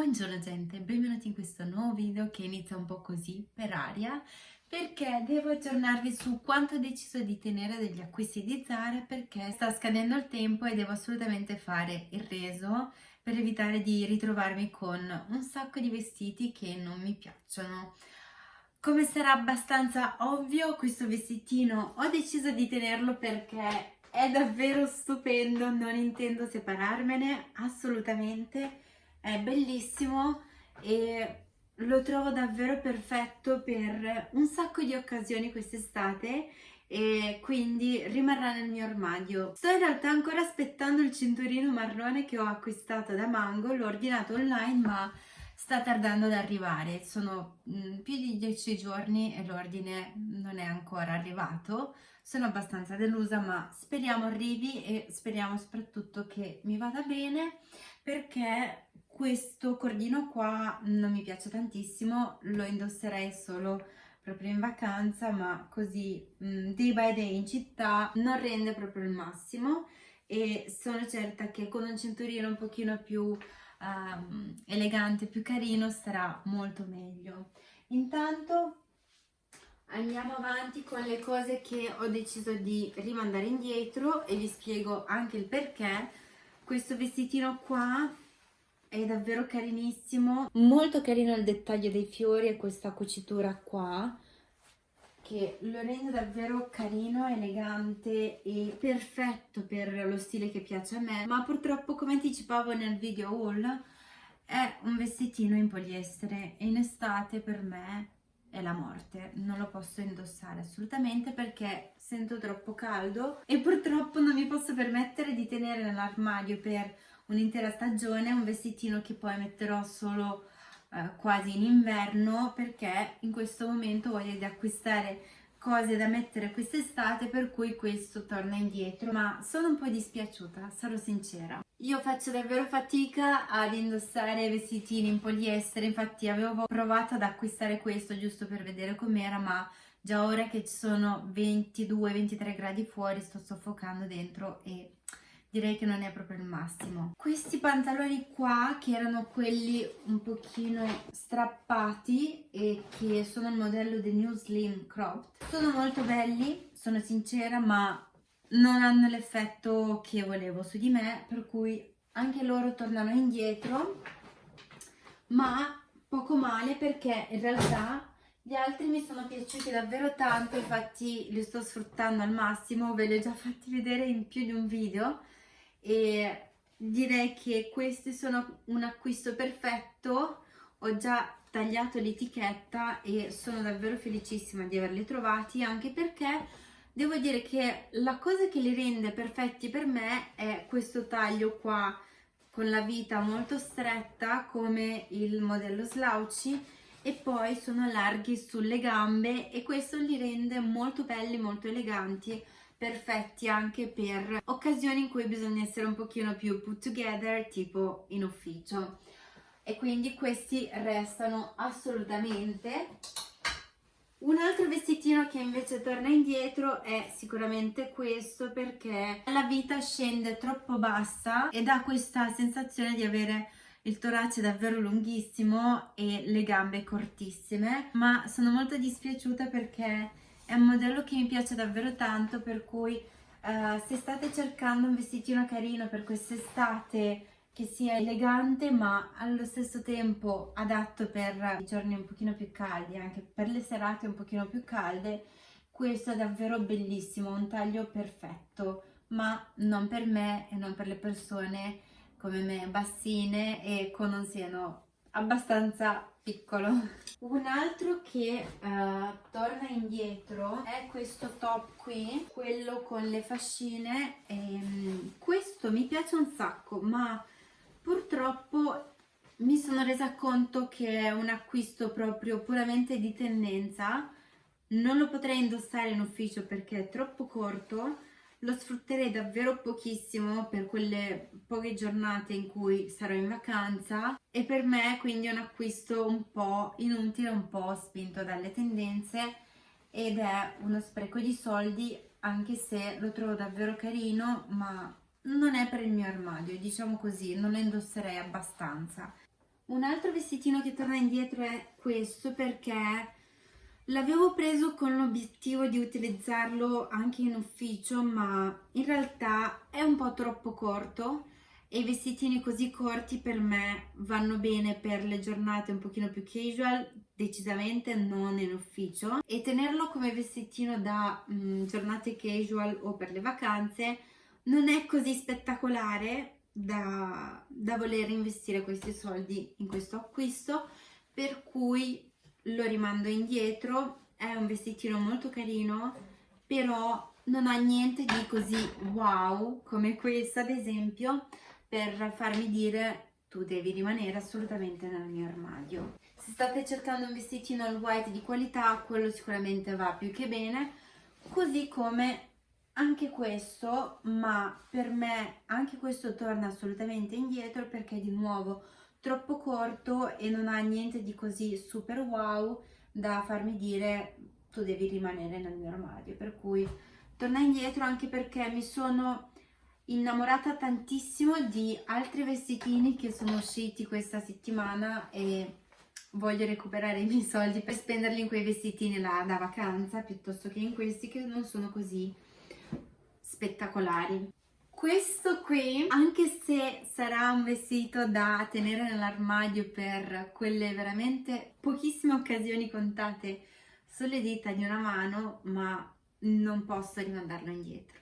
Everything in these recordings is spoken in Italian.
Buongiorno gente, benvenuti in questo nuovo video che inizia un po' così per aria perché devo aggiornarvi su quanto ho deciso di tenere degli acquisti di Zara perché sta scadendo il tempo e devo assolutamente fare il reso per evitare di ritrovarmi con un sacco di vestiti che non mi piacciono. Come sarà abbastanza ovvio questo vestitino ho deciso di tenerlo perché è davvero stupendo, non intendo separarmene assolutamente è bellissimo e lo trovo davvero perfetto per un sacco di occasioni quest'estate e quindi rimarrà nel mio armadio. Sto in realtà ancora aspettando il cinturino marrone che ho acquistato da Mango, l'ho ordinato online ma sta tardando ad arrivare, sono mm, più di 10 giorni e l'ordine non è ancora arrivato, sono abbastanza delusa ma speriamo arrivi e speriamo soprattutto che mi vada bene perché questo cordino qua non mi piace tantissimo, lo indosserei solo proprio in vacanza, ma così day by day in città non rende proprio il massimo e sono certa che con un cinturino un pochino più um, elegante, più carino, starà molto meglio. Intanto andiamo avanti con le cose che ho deciso di rimandare indietro e vi spiego anche il perché. Questo vestitino qua è davvero carinissimo. Molto carino il dettaglio dei fiori e questa cucitura qua che lo rende davvero carino, elegante e perfetto per lo stile che piace a me. Ma purtroppo come anticipavo nel video haul è un vestitino in poliestere e in estate per me è la morte, non lo posso indossare assolutamente perché sento troppo caldo e purtroppo non mi posso permettere di tenere nell'armadio per un'intera stagione, un vestitino che poi metterò solo eh, quasi in inverno perché in questo momento voglio di acquistare cose da mettere quest'estate per cui questo torna indietro ma sono un po' dispiaciuta, sarò sincera. Io faccio davvero fatica ad indossare vestitini in poliestere, infatti avevo provato ad acquistare questo giusto per vedere com'era ma già ora che ci sono 22-23 gradi fuori sto soffocando dentro e direi che non è proprio il massimo. Questi pantaloni qua, che erano quelli un pochino strappati e che sono il modello The New Slim Cropped, sono molto belli, sono sincera, ma non hanno l'effetto che volevo su di me, per cui anche loro tornano indietro, ma poco male perché in realtà gli altri mi sono piaciuti davvero tanto, infatti li sto sfruttando al massimo, ve li ho già fatti vedere in più di un video e direi che questi sono un acquisto perfetto. Ho già tagliato l'etichetta e sono davvero felicissima di averli trovati anche perché devo dire che la cosa che li rende perfetti per me è questo taglio qua con la vita molto stretta come il modello slouchy e poi sono larghi sulle gambe e questo li rende molto belli, molto eleganti perfetti anche per occasioni in cui bisogna essere un pochino più put together, tipo in ufficio. E quindi questi restano assolutamente. Un altro vestitino che invece torna indietro è sicuramente questo perché la vita scende troppo bassa e dà questa sensazione di avere il torace davvero lunghissimo e le gambe cortissime ma sono molto dispiaciuta perché è un modello che mi piace davvero tanto per cui uh, se state cercando un vestitino carino per quest'estate che sia elegante ma allo stesso tempo adatto per i giorni un pochino più caldi, anche per le serate un pochino più calde, questo è davvero bellissimo, un taglio perfetto, ma non per me e non per le persone come me bassine e con un seno abbastanza piccolo. Un altro che uh, torna indietro è questo top qui quello con le fascine e, um, questo mi piace un sacco ma purtroppo mi sono resa conto che è un acquisto proprio puramente di tendenza. Non lo potrei indossare in ufficio perché è troppo corto lo sfrutterei davvero pochissimo per quelle poche giornate in cui sarò in vacanza e per me quindi è un acquisto un po' inutile, un po' spinto dalle tendenze ed è uno spreco di soldi anche se lo trovo davvero carino ma non è per il mio armadio, diciamo così, non lo indosserei abbastanza. Un altro vestitino che torna indietro è questo perché l'avevo preso con l'obiettivo di utilizzarlo anche in ufficio ma in realtà è un po' troppo corto e i vestitini così corti per me vanno bene per le giornate un pochino più casual decisamente non in ufficio. E tenerlo come vestitino da mh, mm, giornate casual o per le vacanze non è così spettacolare da, da voler investire questi soldi in questo acquisto per cui lo rimando indietro è un vestitino molto carino però non ha niente di così wow come questo ad esempio per farmi dire tu devi rimanere assolutamente nel mio armadio. Se state cercando un vestitino all white di qualità quello sicuramente va più che bene così come anche questo ma per me anche questo torna assolutamente indietro perché di nuovo troppo corto e non ha niente di così super wow da farmi dire tu devi rimanere nel mio armadio per cui torna indietro anche perché mi sono innamorata tantissimo di altri vestitini che sono usciti questa settimana e voglio recuperare i miei soldi per spenderli in quei vestitini là da vacanza piuttosto che in questi che non sono così spettacolari. Questo qui, anche se sarà un vestito da tenere nell'armadio per quelle veramente pochissime occasioni contate sulle dita di una mano, ma non posso rimandarlo indietro.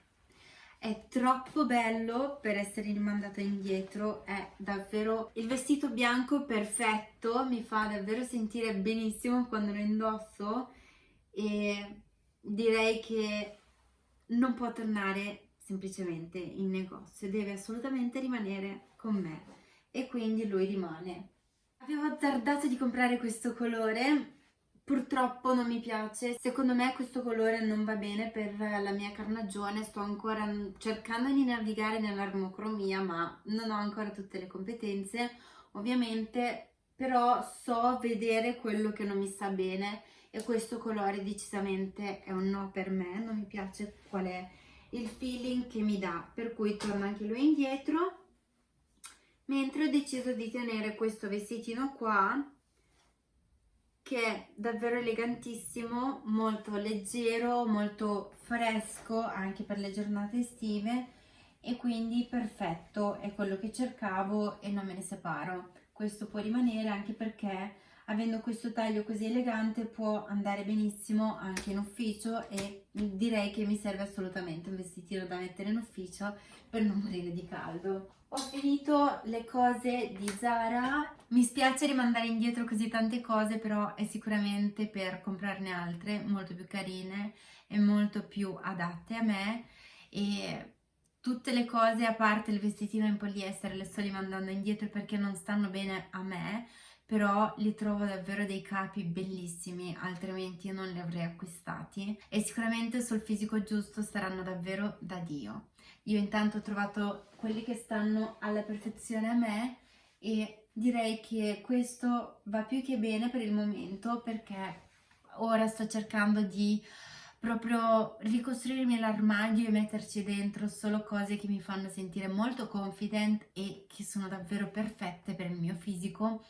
È troppo bello per essere rimandato indietro, è davvero il vestito bianco perfetto, mi fa davvero sentire benissimo quando lo indosso e direi che non può tornare semplicemente in negozio, deve assolutamente rimanere con me. E quindi lui rimane. Avevo azzardato di comprare questo colore, purtroppo non mi piace, secondo me questo colore non va bene per la mia carnagione, sto ancora cercando di navigare nell'armocromia ma non ho ancora tutte le competenze, ovviamente. Però so vedere quello che non mi sta bene e questo colore decisamente è un no per me, non mi piace qual è il feeling che mi dà, per cui torno anche lui indietro, mentre ho deciso di tenere questo vestitino qua, che è davvero elegantissimo, molto leggero, molto fresco anche per le giornate estive e quindi perfetto, è quello che cercavo e non me ne separo. Questo può rimanere anche perché avendo questo taglio così elegante può andare benissimo anche in ufficio e direi che mi serve assolutamente un vestitino da mettere in ufficio per non morire di caldo. Ho finito le cose di Zara, mi spiace rimandare indietro così tante cose però è sicuramente per comprarne altre molto più carine e molto più adatte a me. E tutte le cose a parte il vestitino in poliestere le sto rimandando indietro perché non stanno bene a me però li trovo davvero dei capi bellissimi, altrimenti non li avrei acquistati e sicuramente sul fisico giusto saranno davvero da Dio. Io intanto ho trovato quelli che stanno alla perfezione a me e direi che questo va più che bene per il momento perché ora sto cercando di proprio ricostruirmi l'armadio e metterci dentro solo cose che mi fanno sentire molto confident e che sono davvero perfette per il mio fisico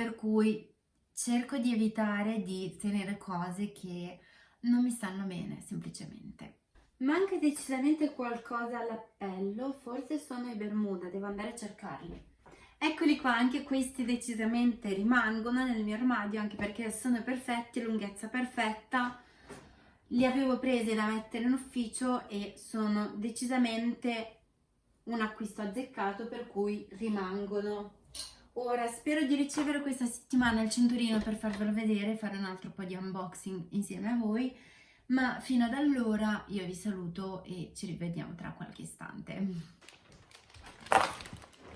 per cui cerco di evitare di tenere cose che non mi stanno bene semplicemente. Manca decisamente qualcosa all'appello, forse sono i Bermuda, devo andare a cercarli. Eccoli qua, anche questi decisamente rimangono nel mio armadio, anche perché sono perfetti, lunghezza perfetta. Li avevo presi da mettere in ufficio e sono decisamente un acquisto azzeccato, per cui rimangono Ora spero di ricevere questa settimana il cinturino per farvelo vedere, fare un altro po' di unboxing insieme a voi, ma fino ad allora io vi saluto e ci rivediamo tra qualche istante.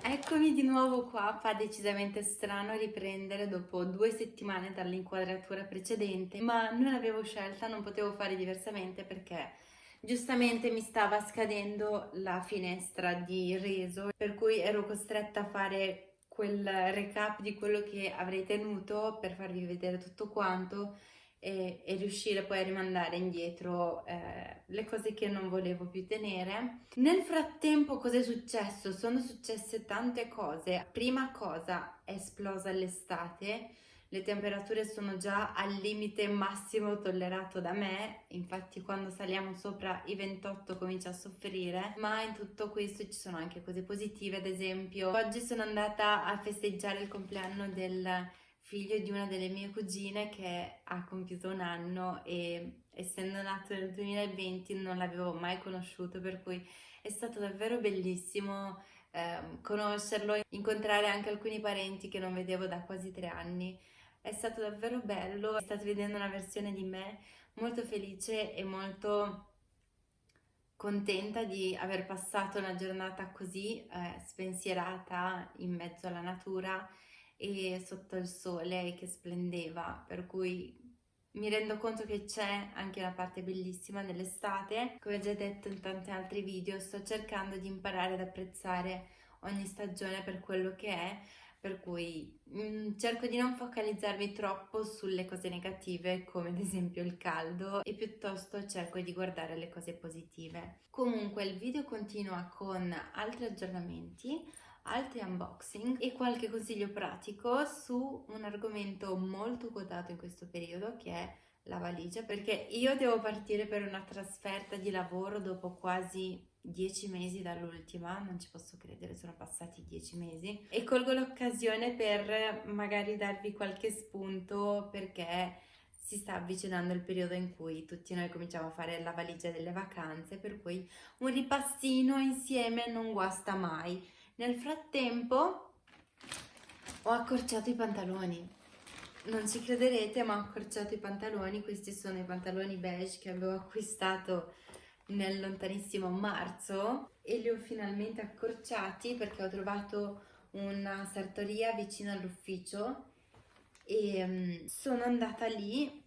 Eccomi di nuovo qua, fa decisamente strano riprendere dopo due settimane dall'inquadratura precedente, ma non avevo scelta, non potevo fare diversamente perché giustamente mi stava scadendo la finestra di reso, per cui ero costretta a fare quel recap di quello che avrei tenuto per farvi vedere tutto quanto e, e, riuscire poi a rimandare indietro eh, le cose che non volevo più tenere. Nel frattempo cosa è successo? Sono successe tante cose. Prima cosa, è esplosa l'estate, le temperature sono già al limite massimo tollerato da me, infatti quando saliamo sopra i 28 comincia a soffrire, ma in tutto questo ci sono anche cose positive, ad esempio oggi sono andata a festeggiare il compleanno del figlio di una delle mie cugine che ha compiuto un anno e essendo nato nel 2020 non l'avevo mai conosciuto per cui è stato davvero bellissimo eh, conoscerlo, incontrare anche alcuni parenti che non vedevo da quasi tre anni. È stato davvero bello, state vedendo una versione di me molto felice e molto contenta di aver passato una giornata così eh, spensierata in mezzo alla natura e sotto il sole che splendeva, per cui mi rendo conto che c'è anche una parte bellissima nell'estate. Come già detto in tanti altri video, sto cercando di imparare ad apprezzare ogni stagione per quello che è, per cui mh, mm, cerco di non focalizzarmi troppo sulle cose negative come ad esempio il caldo e piuttosto cerco di guardare le cose positive. Comunque il video continua con altri aggiornamenti altri unboxing e qualche consiglio pratico su un argomento molto quotato in questo periodo che è la valigia perché io devo partire per una trasferta di lavoro dopo quasi dieci mesi dall'ultima, non ci posso credere, sono passati dieci mesi e colgo l'occasione per magari darvi qualche spunto perché si sta avvicinando il periodo in cui tutti noi cominciamo a fare la valigia delle vacanze, per cui un ripassino insieme non guasta mai. Nel frattempo ho accorciato i pantaloni. Non ci crederete ma ho accorciato i pantaloni, questi sono i pantaloni beige che avevo acquistato nel lontanissimo marzo e li ho finalmente accorciati perché ho trovato una sartoria vicino all'ufficio e um, sono andata lì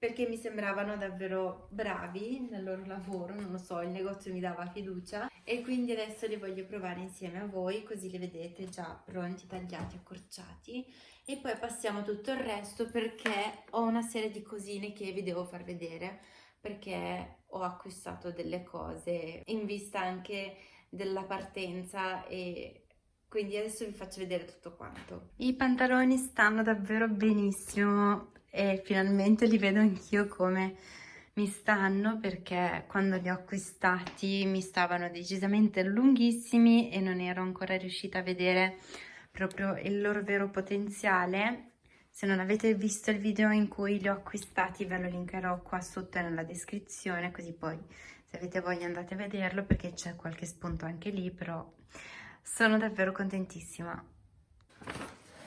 perché mi sembravano davvero bravi nel loro lavoro, non lo so, il negozio mi dava fiducia e quindi adesso li voglio provare insieme a voi così li vedete già pronti, tagliati, accorciati. E poi passiamo tutto il resto perché ho una serie di cosine che vi devo far vedere perché ho acquistato delle cose in vista anche della partenza e quindi adesso vi faccio vedere tutto quanto. I pantaloni stanno davvero benissimo e finalmente li vedo anch'io come mi stanno perché quando li ho acquistati mi stavano decisamente lunghissimi e non ero ancora riuscita a vedere proprio il loro vero potenziale se non avete visto il video in cui li ho acquistati ve lo linkerò qua sotto nella descrizione così poi se avete voglia andate a vederlo perché c'è qualche spunto anche lì però sono davvero contentissima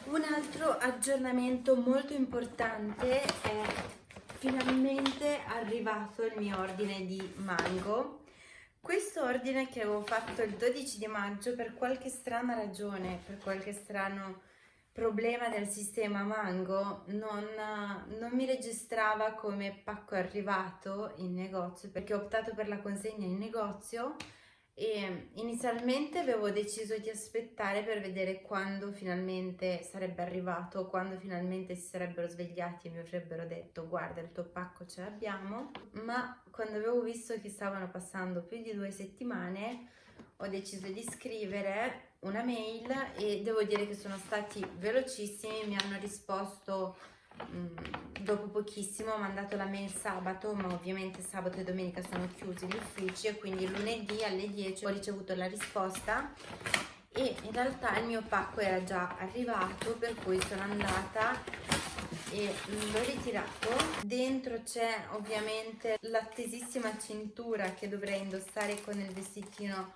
un altro aggiornamento molto importante è finalmente arrivato il mio ordine di mango. Questo ordine che avevo fatto il 12 di maggio per qualche strana ragione, per qualche strano problema del sistema mango non, non, mi registrava come pacco arrivato in negozio perché ho optato per la consegna in negozio e inizialmente avevo deciso di aspettare per vedere quando finalmente sarebbe arrivato, quando finalmente si sarebbero svegliati e mi avrebbero detto guarda il tuo pacco ce l'abbiamo, ma quando avevo visto che stavano passando più di due settimane ho deciso di scrivere una mail e devo dire che sono stati velocissimi, mi hanno risposto dopo pochissimo ho mandato la mail sabato ma ovviamente sabato e domenica sono chiusi gli uffici e quindi lunedì alle 10 ho ricevuto la risposta e in realtà il mio pacco era già arrivato per cui sono andata e l'ho ritirato. Dentro c'è ovviamente l'attesissima cintura che dovrei indossare con il vestitino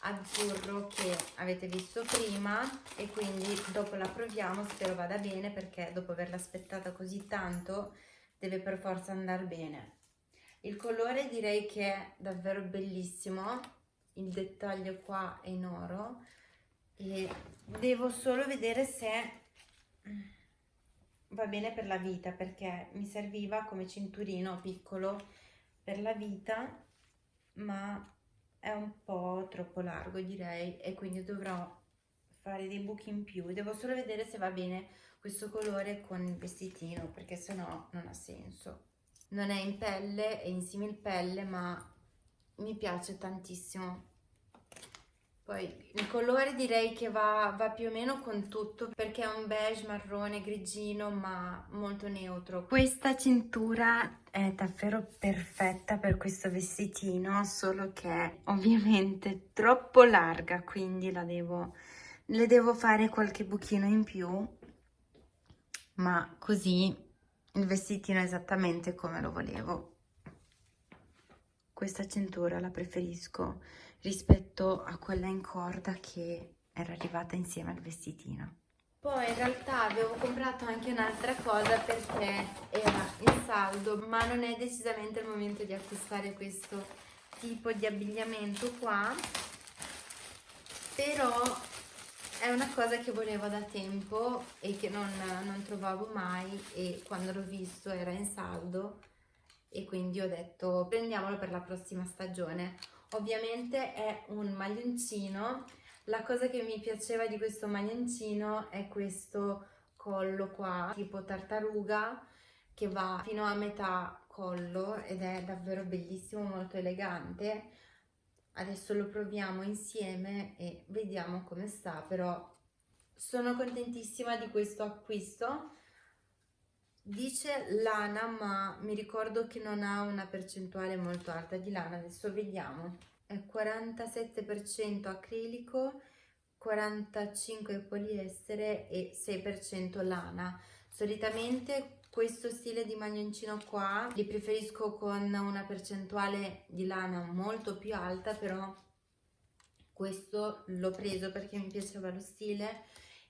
azzurro che avete visto prima e quindi dopo la proviamo spero vada bene perché dopo averla aspettata così tanto deve per forza andare bene. Il colore direi che è davvero bellissimo il dettaglio qua è in oro e devo solo vedere se va bene per la vita perché mi serviva come cinturino piccolo per la vita ma è un po' troppo largo direi e quindi dovrò fare dei buchi in più. Devo solo vedere se va bene questo colore con il vestitino perché sennò non ha senso. Non è in pelle, è in simil pelle ma mi piace tantissimo poi il colore direi che va, va, più o meno con tutto perché è un beige marrone grigino ma molto neutro. Questa cintura è davvero perfetta per questo vestitino solo che ovviamente troppo larga quindi la devo, le devo fare qualche buchino in più ma così il vestitino è esattamente come lo volevo. Questa cintura la preferisco rispetto a quella in corda che era arrivata insieme al vestitino. Poi in realtà avevo comprato anche un'altra cosa perché era in saldo, ma non è decisamente il momento di acquistare questo tipo di abbigliamento qua, però è una cosa che volevo da tempo e che non, non trovavo mai e quando l'ho visto era in saldo e quindi ho detto prendiamolo per la prossima stagione. Ovviamente è un maglioncino, la cosa che mi piaceva di questo maglioncino è questo collo qua, tipo tartaruga, che va fino a metà collo ed è davvero bellissimo, molto elegante. Adesso lo proviamo insieme e vediamo come sta, però sono contentissima di questo acquisto. Dice lana, ma mi ricordo che non ha una percentuale molto alta di lana, adesso vediamo. È 47% acrilico, 45% poliestere e 6% lana. Solitamente questo stile di maglioncino qua li preferisco con una percentuale di lana molto più alta, però questo l'ho preso perché mi piaceva lo stile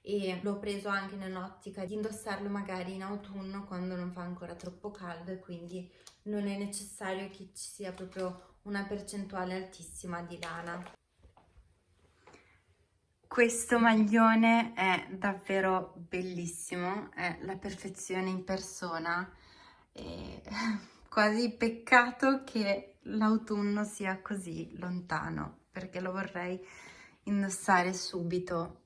e l'ho preso anche nell'ottica di indossarlo magari in autunno quando non fa ancora troppo caldo e quindi non è necessario che ci sia proprio una percentuale altissima di lana. Questo maglione è davvero bellissimo, è la perfezione in persona e quasi peccato che l'autunno sia così lontano perché lo vorrei indossare subito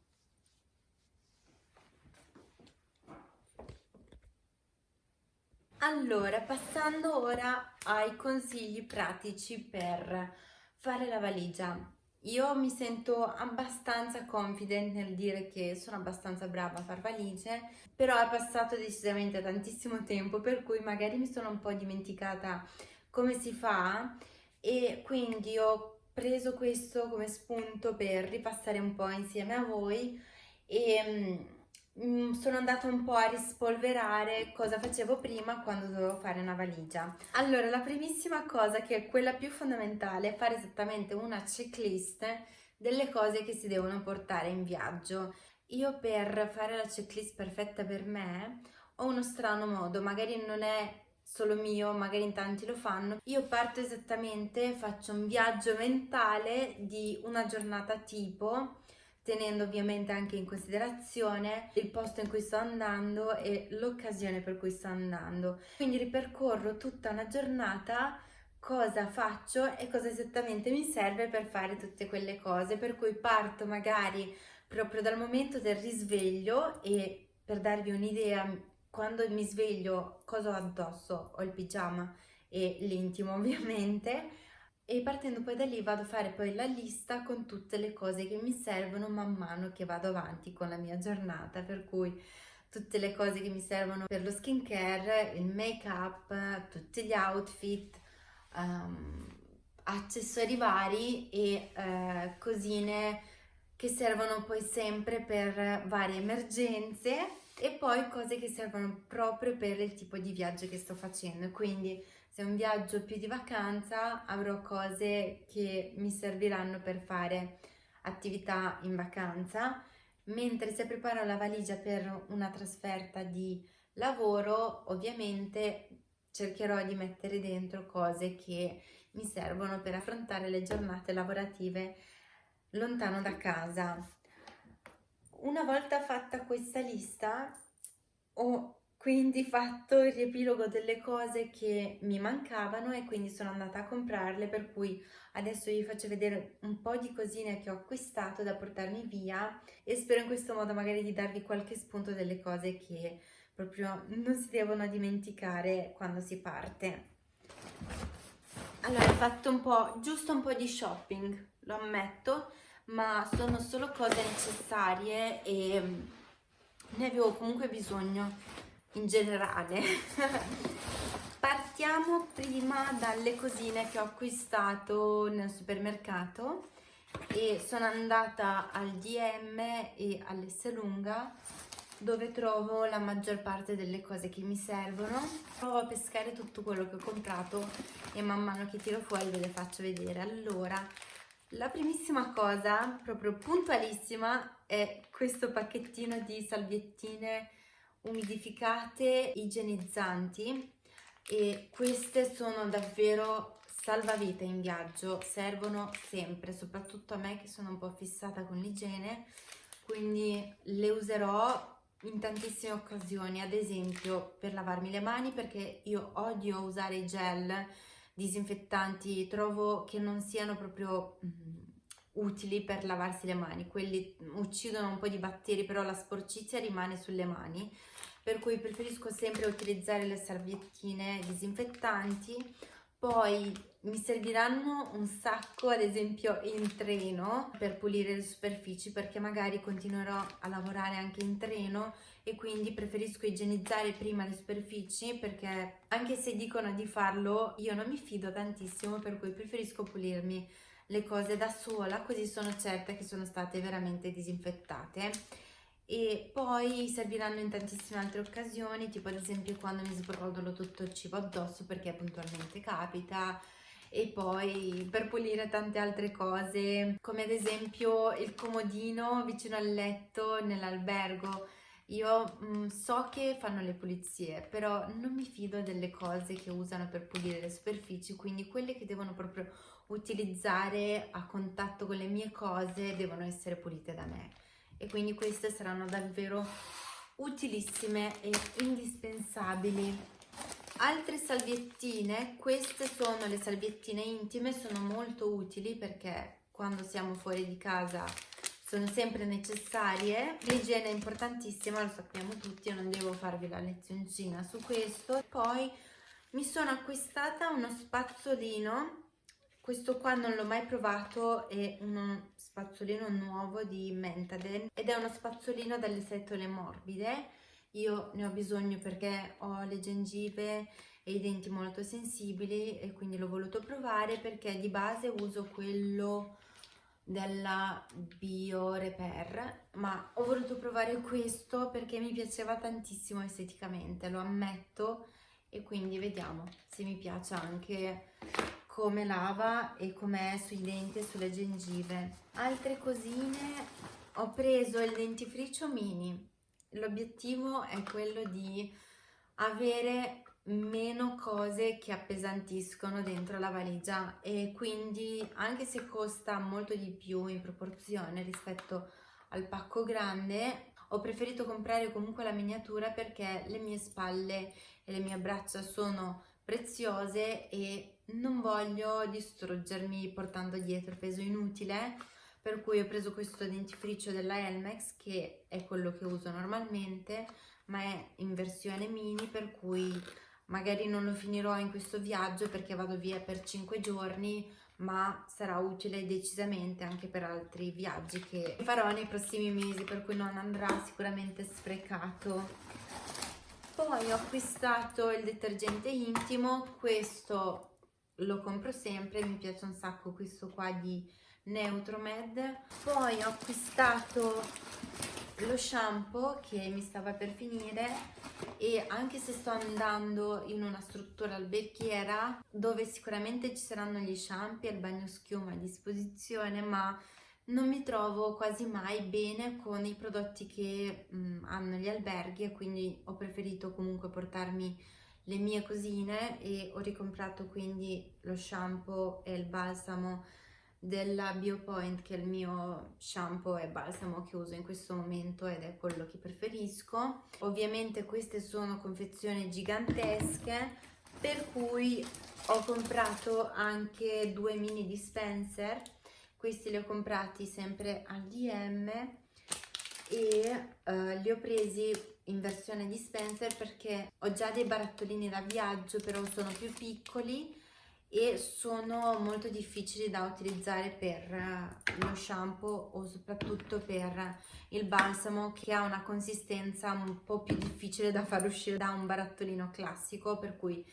Allora, passando ora ai consigli pratici per fare la valigia. Io mi sento abbastanza confident nel dire che sono abbastanza brava a far valigie, però è passato decisamente tantissimo tempo, per cui magari mi sono un po' dimenticata come si fa e quindi ho preso questo come spunto per ripassare un po' insieme a voi e mm, sono andata un po' a rispolverare cosa facevo prima quando dovevo fare una valigia. Allora, la primissima cosa, che è quella più fondamentale, è fare esattamente una checklist delle cose che si devono portare in viaggio. Io per fare la checklist perfetta per me ho uno strano modo, magari non è solo mio, magari in tanti lo fanno. Io parto esattamente, faccio un viaggio mentale di una giornata tipo tenendo ovviamente anche in considerazione il posto in cui sto andando e l'occasione per cui sto andando. Quindi ripercorro tutta una giornata cosa faccio e cosa esattamente mi serve per fare tutte quelle cose, per cui parto magari proprio dal momento del risveglio e per darvi un'idea, quando mi sveglio cosa ho addosso? Ho il pigiama e l'intimo ovviamente, e partendo poi da lì vado a fare poi la lista con tutte le cose che mi servono man mano che vado avanti con la mia giornata, per cui tutte le cose che mi servono per lo skincare, il make up, tutti gli outfit, um, accessori vari e uh, cosine che servono poi sempre per varie emergenze e poi cose che servono proprio per il tipo di viaggio che sto facendo, quindi se è un viaggio più di vacanza avrò cose che mi serviranno per fare attività in vacanza, mentre se preparo la valigia per una trasferta di lavoro ovviamente cercherò di mettere dentro cose che mi servono per affrontare le giornate lavorative lontano da casa. Una volta fatta questa lista ho quindi fatto il riepilogo delle cose che mi mancavano e quindi sono andata a comprarle per cui adesso vi faccio vedere un po' di cosine che ho acquistato da portarmi via e spero in questo modo magari di darvi qualche spunto delle cose che proprio non si devono dimenticare quando si parte. Allora ho fatto un po' giusto un po' di shopping lo ammetto ma sono solo cose necessarie e ne avevo comunque bisogno in generale. Partiamo prima dalle cosine che ho acquistato nel supermercato e sono andata al DM e all'Esselunga dove trovo la maggior parte delle cose che mi servono. Provo a pescare tutto quello che ho comprato e man mano che tiro fuori ve le faccio vedere. Allora la primissima cosa proprio puntualissima è questo pacchettino di salviettine umidificate igienizzanti e queste sono davvero salvavita in viaggio, servono sempre, soprattutto a me che sono un po' fissata con l'igiene, quindi le userò in tantissime occasioni, ad esempio per lavarmi le mani perché io odio usare i gel disinfettanti, trovo che non siano proprio mm, utili per lavarsi le mani, quelli uccidono un po' di batteri però la sporcizia rimane sulle mani. Per cui preferisco sempre utilizzare le salviettine disinfettanti. Poi mi serviranno un sacco ad esempio in treno per pulire le superfici perché magari continuerò a lavorare anche in treno e quindi preferisco igienizzare prima le superfici perché anche se dicono di farlo io non mi fido tantissimo per cui preferisco pulirmi le cose da sola così sono certa che sono state veramente disinfettate. E poi serviranno in tantissime altre occasioni tipo ad esempio quando mi sbrodolo tutto il cibo addosso perché puntualmente capita. E poi per pulire tante altre cose come ad esempio il comodino vicino al letto nell'albergo io mh, mm, so che fanno le pulizie, però non mi fido delle cose che usano per pulire le superfici, quindi quelle che devono proprio utilizzare a contatto con le mie cose devono essere pulite da me. E quindi queste saranno davvero utilissime e indispensabili. Altre salviettine queste sono le salviettine intime sono molto utili perché quando siamo fuori di casa sono sempre necessarie l'igiene è importantissima lo sappiamo tutti non devo farvi la lezioncina su questo poi mi sono acquistata uno spazzolino questo qua non l'ho mai provato, è uno spazzolino nuovo di Mentadent ed è uno spazzolino dalle setole morbide. Io ne ho bisogno perché ho le gengive e i denti molto sensibili e quindi l'ho voluto provare perché di base uso quello della Bio Repair ma ho voluto provare questo perché mi piaceva tantissimo esteticamente, lo ammetto e quindi vediamo se mi piace anche come lava e com'è sui denti e sulle gengive. Altre cosine, ho preso il dentifricio mini. L'obiettivo è quello di avere meno cose che appesantiscono dentro la valigia e quindi anche se costa molto di più in proporzione rispetto al pacco grande ho preferito comprare comunque la miniatura perché le mie spalle e le mie braccia sono preziose e non voglio distruggermi portando dietro peso inutile per cui ho preso questo dentifricio della Elmex che è quello che uso normalmente ma è in versione mini per cui magari non lo finirò in questo viaggio perché vado via per 5 giorni ma sarà utile decisamente anche per altri viaggi che farò nei prossimi mesi per cui non andrà sicuramente sprecato. Poi ho acquistato il detergente intimo questo lo compro sempre mi piace un sacco questo qua di Neutromed. Poi ho acquistato lo shampoo che mi stava per finire e anche se sto andando in una struttura alberghiera dove sicuramente ci saranno gli shampoo e il bagno schiuma a disposizione ma non mi trovo quasi mai bene con i prodotti che mh, mm, hanno gli alberghi e quindi ho preferito comunque portarmi le mie cosine e ho ricomprato quindi lo shampoo e il balsamo della Biopoint che è il mio shampoo e balsamo che uso in questo momento ed è quello che preferisco. Ovviamente queste sono confezioni gigantesche per cui ho comprato anche due mini dispenser. Questi li ho comprati sempre al DM e uh, li ho presi in versione dispenser perché ho già dei barattolini da viaggio però sono più piccoli e sono molto difficili da utilizzare per eh, lo shampoo o soprattutto per il balsamo che ha una consistenza un po' più difficile da far uscire da un barattolino classico per cui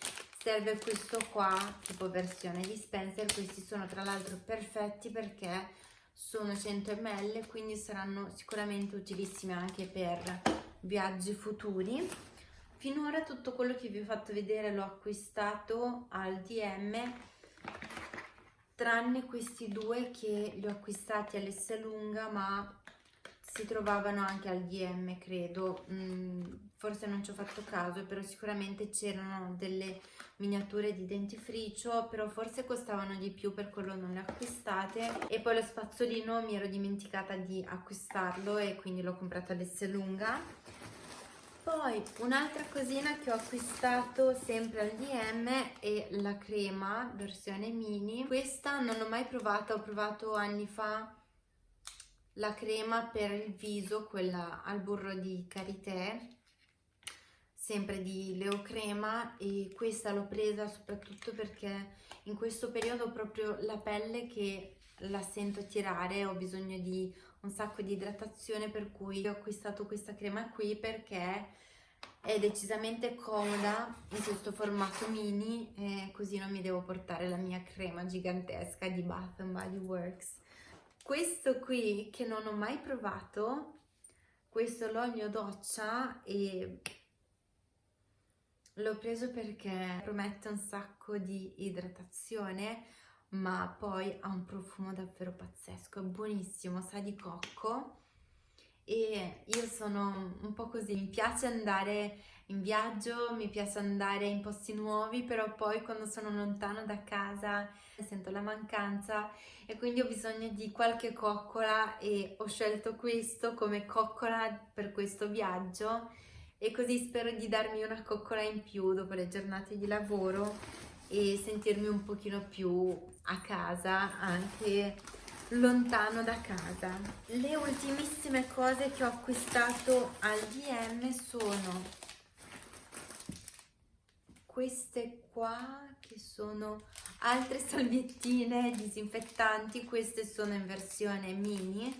serve questo qua tipo versione dispenser. Questi sono tra l'altro perfetti perché sono 100 ml quindi saranno sicuramente utilissimi anche per viaggi futuri finora tutto quello che vi ho fatto vedere l'ho acquistato al DM tranne questi due che li ho acquistati all'Esselunga ma si trovavano anche al DM credo. Mm, forse non ci ho fatto caso però sicuramente c'erano delle miniature di dentifricio però forse costavano di più per quello non le acquistate. E poi lo spazzolino mi ero dimenticata di acquistarlo e quindi l'ho comprato all'Esselunga poi un'altra cosina che ho acquistato sempre al DM è la crema versione mini. Questa non l'ho mai provata, ho provato anni fa la crema per il viso, quella al burro di karité, sempre di Leo Crema e questa l'ho presa soprattutto perché in questo periodo ho proprio la pelle che la sento tirare, ho bisogno di un sacco di idratazione per cui ho acquistato questa crema qui perché è decisamente comoda in questo formato mini e così non mi devo portare la mia crema gigantesca di Bath Body Works. Questo qui che non ho mai provato questo l'olio doccia e l'ho preso perché promette un sacco di idratazione ma poi ha un profumo davvero pazzesco, è buonissimo, sa di cocco. E io sono un po' così, mi piace andare in viaggio, mi piace andare in posti nuovi, però poi quando sono lontano da casa sento la mancanza e quindi ho bisogno di qualche coccola e ho scelto questo come coccola per questo viaggio e così spero di darmi una coccola in più dopo le giornate di lavoro e sentirmi un pochino più a casa anche lontano da casa. Le ultimissime cose che ho acquistato al DM sono queste qua che sono altre salviettine disinfettanti. Queste sono in versione mini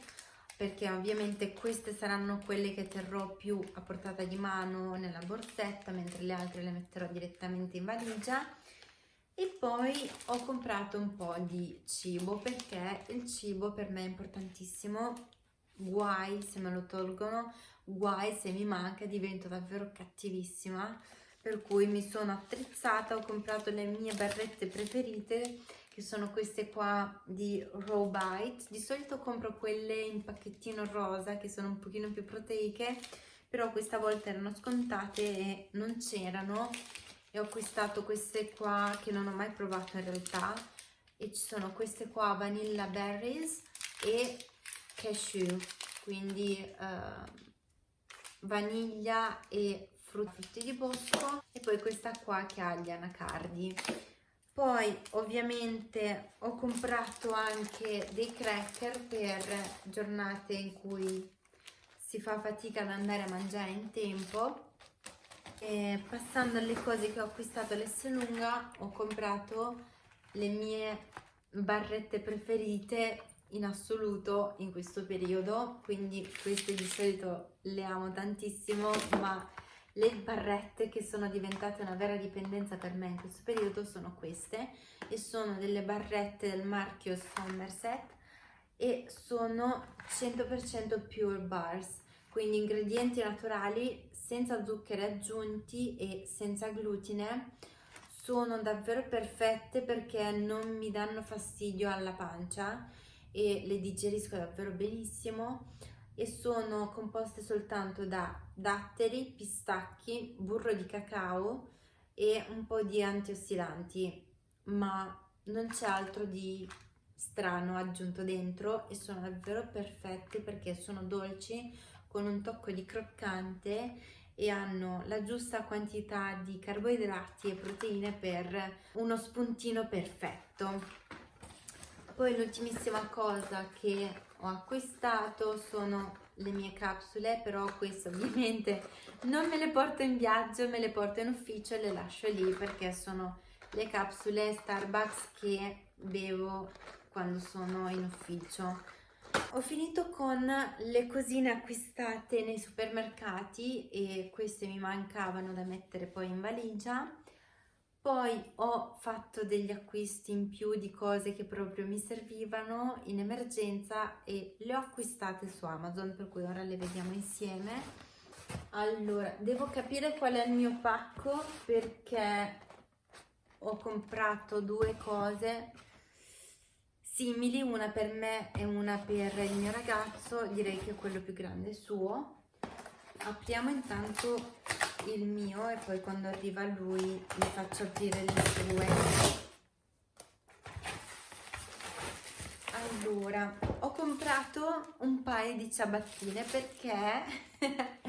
perché ovviamente queste saranno quelle che terrò più a portata di mano nella borsetta mentre le altre le metterò direttamente in valigia e poi ho comprato un po' di cibo perché il cibo per me è importantissimo. Guai se me lo tolgono guai se mi manca divento davvero cattivissima. Per cui mi sono attrezzata ho comprato le mie barrette preferite che sono queste qua di Raw Bite di solito compro quelle in pacchettino rosa che sono un pochino più proteiche però questa volta erano scontate e non c'erano e ho acquistato queste qua che non ho mai provato in realtà. E ci sono queste qua vanilla berries e cashew. Quindi uh, vaniglia e frutti di bosco. E poi questa qua che ha gli anacardi. Poi ovviamente ho comprato anche dei cracker per giornate in cui si fa fatica ad andare a mangiare in tempo e passando alle cose che ho acquistato all'Esselunga ho comprato le mie barrette preferite in assoluto in questo periodo. Quindi queste di solito le amo tantissimo ma le barrette che sono diventate una vera dipendenza per me in questo periodo sono queste. E sono delle barrette del marchio Somerset e sono 100% pure bars quindi ingredienti naturali senza zuccheri aggiunti e senza glutine sono davvero perfette perché non mi danno fastidio alla pancia e le digerisco davvero benissimo. E sono composte soltanto da datteri, pistacchi, burro di cacao e un po' di antiossidanti ma non c'è altro di strano aggiunto dentro e sono davvero perfetti perché sono dolci con un tocco di croccante e hanno la giusta quantità di carboidrati e proteine per uno spuntino perfetto. Poi l'ultimissima cosa che ho acquistato sono le mie capsule, però queste ovviamente non me le porto in viaggio, me le porto in ufficio e le lascio lì perché sono le capsule Starbucks che bevo quando sono in ufficio ho finito con le cosine acquistate nei supermercati e queste mi mancavano da mettere poi in valigia. Poi ho fatto degli acquisti in più di cose che proprio mi servivano in emergenza e le ho acquistate su Amazon, per cui ora le vediamo insieme. Allora, devo capire qual è il mio pacco perché ho comprato due cose simili, una per me e una per il mio ragazzo, direi che quello più grande è suo. Apriamo intanto il mio e poi quando arriva lui gli faccio aprire le sue. Allora, ho comprato un paio di ciabattine perché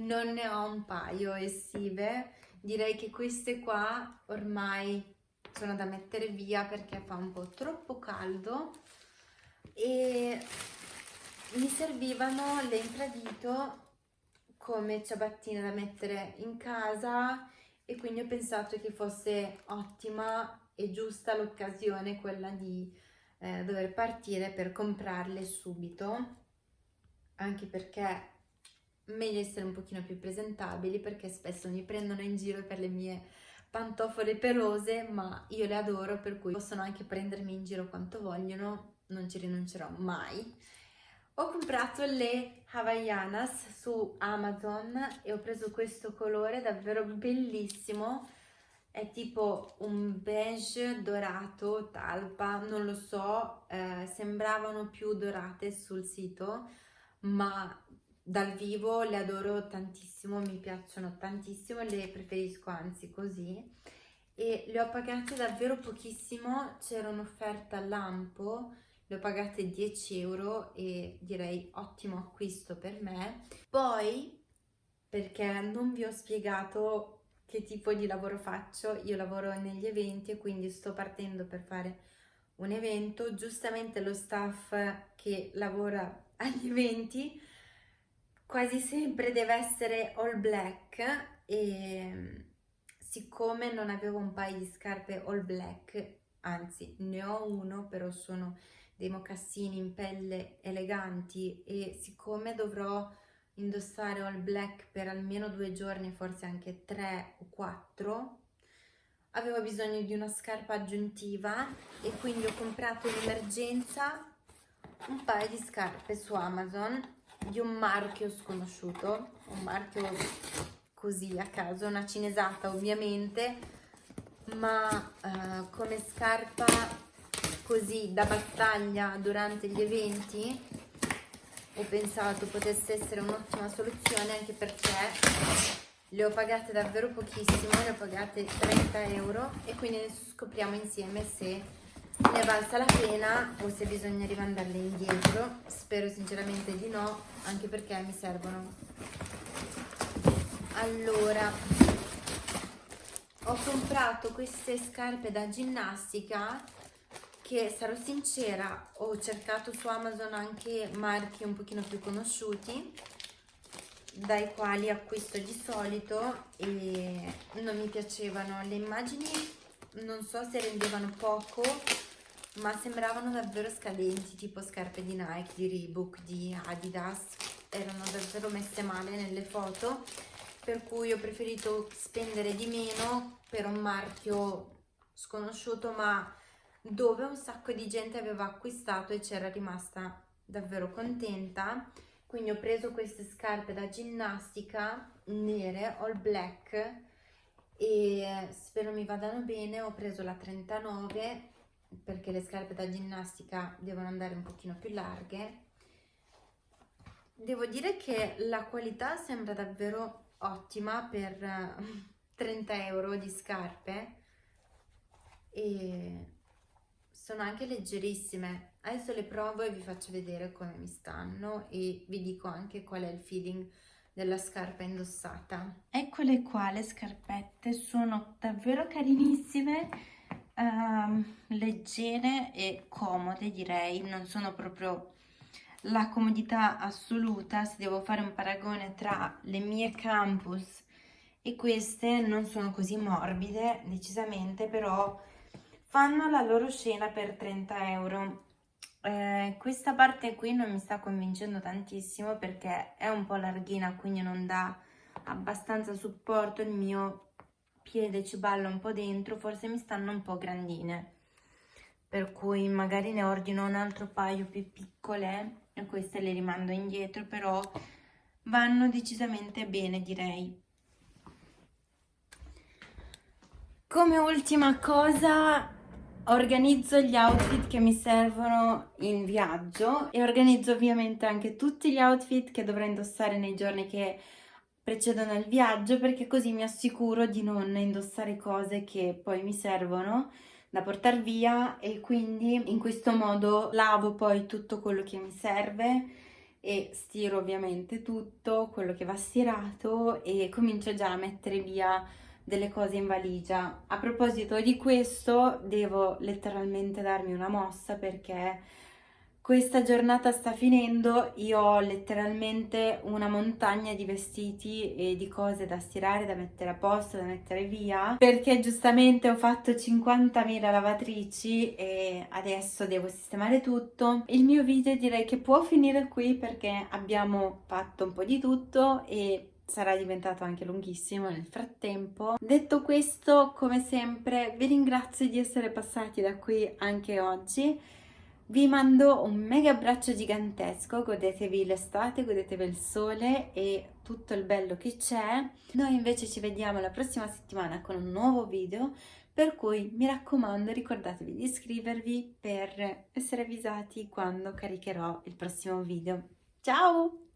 non ne ho un paio estive. Direi che queste qua ormai sono da mettere via perché fa un po' troppo caldo e mi servivano le infradito come ciabattine da mettere in casa e quindi ho pensato che fosse ottima e giusta l'occasione quella di eh, dover partire per comprarle subito anche perché meglio essere un pochino più presentabili perché spesso mi prendono in giro per le mie pantofole pelose, ma io le adoro, per cui possono anche prendermi in giro quanto vogliono, non ci rinuncerò mai. Ho comprato le Havaianas su Amazon e ho preso questo colore davvero bellissimo, è tipo un beige dorato, talpa, non lo so, eh, sembravano più dorate sul sito, ma dal vivo le adoro tantissimo, mi piacciono tantissimo, le preferisco anzi così e le ho pagate davvero pochissimo, c'era un'offerta a lampo, le ho pagate 10 euro e direi ottimo acquisto per me. Poi, perché non vi ho spiegato che tipo di lavoro faccio, io lavoro negli eventi e quindi sto partendo per fare un evento, giustamente lo staff che lavora agli eventi quasi sempre deve essere all black e siccome non avevo un paio di scarpe all black, anzi ne ho uno però sono dei mocassini in pelle eleganti e siccome dovrò indossare all black per almeno due giorni, forse anche tre o quattro, avevo bisogno di una scarpa aggiuntiva e quindi ho comprato in emergenza un paio di scarpe su Amazon di un marchio sconosciuto, un marchio così a caso, una cinesata ovviamente, ma eh, come scarpa così da battaglia durante gli eventi ho pensato potesse essere un'ottima soluzione anche perché le ho pagate davvero pochissimo, le ho pagate 30 euro e quindi adesso scopriamo insieme se ne è valsa la pena o se bisogna rimandarle indietro? Spero sinceramente di no anche perché mi servono. Allora ho comprato queste scarpe da ginnastica che sarò sincera ho cercato su Amazon anche marchi un pochino più conosciuti dai quali acquisto di solito e non mi piacevano. Le immagini non so se rendevano poco ma sembravano davvero scadenti tipo scarpe di Nike, di Reebok, di Adidas. Erano davvero messe male nelle foto per cui ho preferito spendere di meno per un marchio sconosciuto ma dove un sacco di gente aveva acquistato e c'era rimasta davvero contenta. Quindi ho preso queste scarpe da ginnastica nere, all black e spero mi vadano bene. Ho preso la 39 perché le scarpe da ginnastica devono andare un pochino più larghe devo dire che la qualità sembra davvero ottima per 30 euro di scarpe e sono anche leggerissime. Adesso le provo e vi faccio vedere come mi stanno e vi dico anche qual è il feeling della scarpa indossata. Eccole qua le scarpette, sono davvero carinissime, uh, leggere e comode direi, non sono proprio la comodità assoluta, se devo fare un paragone tra le mie campus e queste non sono così morbide decisamente, però fanno la loro scena per 30 euro. Eh, questa parte qui non mi sta convincendo tantissimo perché è un po' larghina, quindi non dà abbastanza supporto, il mio piede ci balla un po' dentro, forse mi stanno un po' grandine. Per cui magari ne ordino un altro paio più piccole e queste le rimando indietro, però vanno decisamente bene direi. Come ultima cosa organizzo gli outfit che mi servono in viaggio e organizzo ovviamente anche tutti gli outfit che dovrò indossare nei giorni che precedono il viaggio perché così mi assicuro di non indossare cose che poi mi servono da portare via e quindi in questo modo lavo poi tutto quello che mi serve e stiro ovviamente tutto quello che va stirato e comincio già a mettere via delle cose in valigia. A proposito di questo, devo letteralmente darmi una mossa perché questa giornata sta finendo, io ho letteralmente una montagna di vestiti e di cose da stirare, da mettere a posto, da mettere via, perché giustamente ho fatto 50.000 lavatrici e adesso devo sistemare tutto. Il mio video direi che può finire qui perché abbiamo fatto un po' di tutto e sarà diventato anche lunghissimo nel frattempo. Detto questo, come sempre, vi ringrazio di essere passati da qui anche oggi. Vi mando un mega abbraccio gigantesco, godetevi l'estate, godetevi il sole e tutto il bello che c'è. Noi invece ci vediamo la prossima settimana con un nuovo video, per cui mi raccomando ricordatevi di iscrivervi per essere avvisati quando caricherò il prossimo video. Ciao!